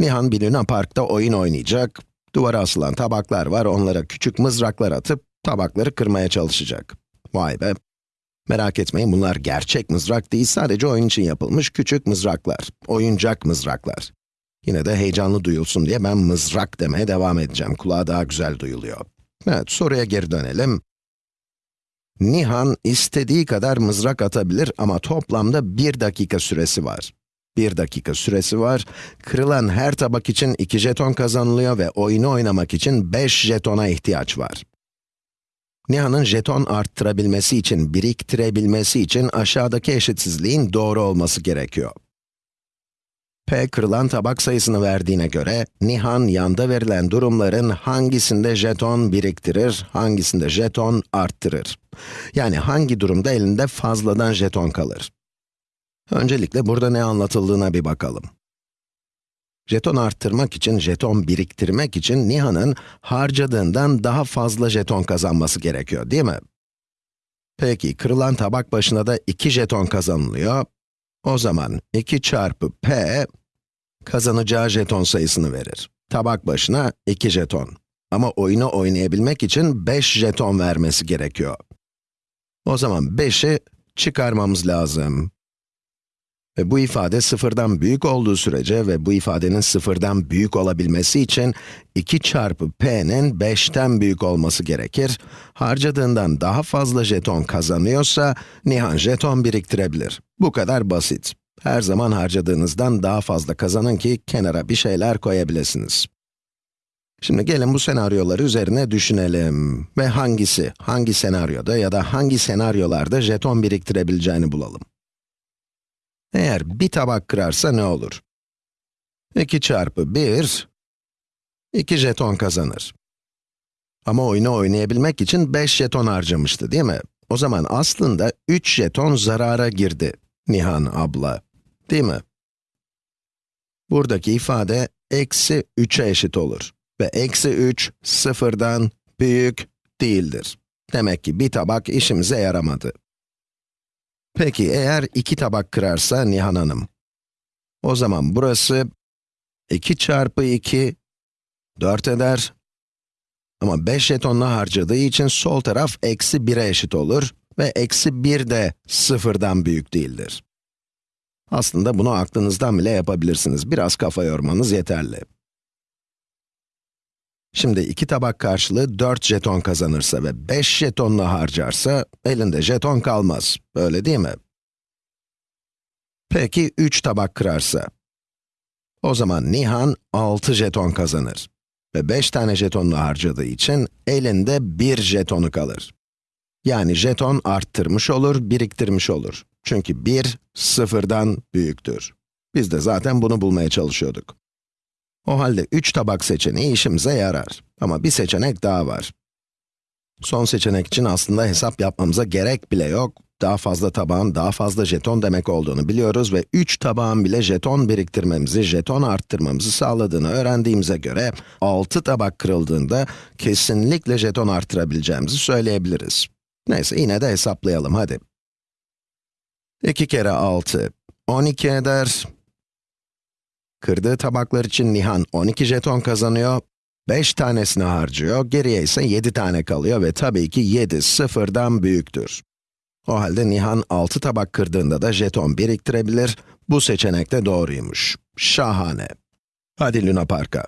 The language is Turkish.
Nihan bir Luna Park'ta oyun oynayacak. Duvara asılan tabaklar var, onlara küçük mızraklar atıp tabakları kırmaya çalışacak. Vay be! Merak etmeyin, bunlar gerçek mızrak değil, sadece oyun için yapılmış küçük mızraklar. Oyuncak mızraklar. Yine de heyecanlı duyulsun diye ben mızrak demeye devam edeceğim. Kulağa daha güzel duyuluyor. Evet, soruya geri dönelim. Nihan istediği kadar mızrak atabilir ama toplamda 1 dakika süresi var. 1 dakika süresi var. Kırılan her tabak için 2 jeton kazanılıyor ve oyunu oynamak için 5 jetona ihtiyaç var. Nihan'ın jeton arttırabilmesi için, biriktirebilmesi için aşağıdaki eşitsizliğin doğru olması gerekiyor. P kırılan tabak sayısını verdiğine göre, Nihan yanda verilen durumların hangisinde jeton biriktirir, hangisinde jeton arttırır? Yani hangi durumda elinde fazladan jeton kalır? Öncelikle burada ne anlatıldığına bir bakalım. Jeton arttırmak için, jeton biriktirmek için Nihan'ın harcadığından daha fazla jeton kazanması gerekiyor, değil mi? Peki, kırılan tabak başına da 2 jeton kazanılıyor. O zaman 2 çarpı p, kazanacağı jeton sayısını verir. Tabak başına 2 jeton. Ama oyunu oynayabilmek için 5 jeton vermesi gerekiyor. O zaman 5'i çıkarmamız lazım. Ve bu ifade sıfırdan büyük olduğu sürece ve bu ifadenin sıfırdan büyük olabilmesi için 2 çarpı p'nin 5'ten büyük olması gerekir. Harcadığından daha fazla jeton kazanıyorsa, Nihan jeton biriktirebilir. Bu kadar basit. Her zaman harcadığınızdan daha fazla kazanın ki kenara bir şeyler koyabilirsiniz. Şimdi gelin bu senaryoları üzerine düşünelim ve hangisi, hangi senaryoda ya da hangi senaryolarda jeton biriktirebileceğini bulalım. Eğer bir tabak kırarsa ne olur? 2 çarpı 1, 2 jeton kazanır. Ama oyunu oynayabilmek için 5 jeton harcamıştı değil mi? O zaman aslında 3 jeton zarara girdi, Nihan abla. Değil mi? Buradaki ifade eksi 3'e eşit olur. Ve eksi 3, sıfırdan büyük değildir. Demek ki bir tabak işimize yaramadı. Peki eğer iki tabak kırarsa Nihan Hanım? O zaman burası 2 çarpı 2, 4 eder. Ama 5 jetonla harcadığı için sol taraf eksi 1'e eşit olur ve eksi 1 de sıfırdan büyük değildir. Aslında bunu aklınızdan bile yapabilirsiniz. Biraz kafa yormanız yeterli. Şimdi iki tabak karşılığı 4 jeton kazanırsa ve 5 jetonla harcarsa, elinde jeton kalmaz. Öyle değil mi? Peki 3 tabak kırarsa? O zaman Nihan 6 jeton kazanır. Ve 5 tane jetonla harcadığı için elinde 1 jetonu kalır. Yani jeton arttırmış olur, biriktirmiş olur. Çünkü 1, sıfırdan büyüktür. Biz de zaten bunu bulmaya çalışıyorduk. O halde 3 tabak seçeneği işimize yarar. Ama bir seçenek daha var. Son seçenek için aslında hesap yapmamıza gerek bile yok. Daha fazla tabağın daha fazla jeton demek olduğunu biliyoruz ve 3 tabağın bile jeton biriktirmemizi, jeton arttırmamızı sağladığını öğrendiğimize göre 6 tabak kırıldığında kesinlikle jeton arttırabileceğimizi söyleyebiliriz. Neyse yine de hesaplayalım hadi. 2 kere 6, 12 eder. Kırdığı tabaklar için Nihan 12 jeton kazanıyor. 5 tanesini harcıyor, geriye ise 7 tane kalıyor ve tabii ki 7 sıfırdan büyüktür. O halde Nihan 6 tabak kırdığında da jeton biriktirebilir. Bu seçenek de doğruymuş. Şahane. Hadi Luna Park'a.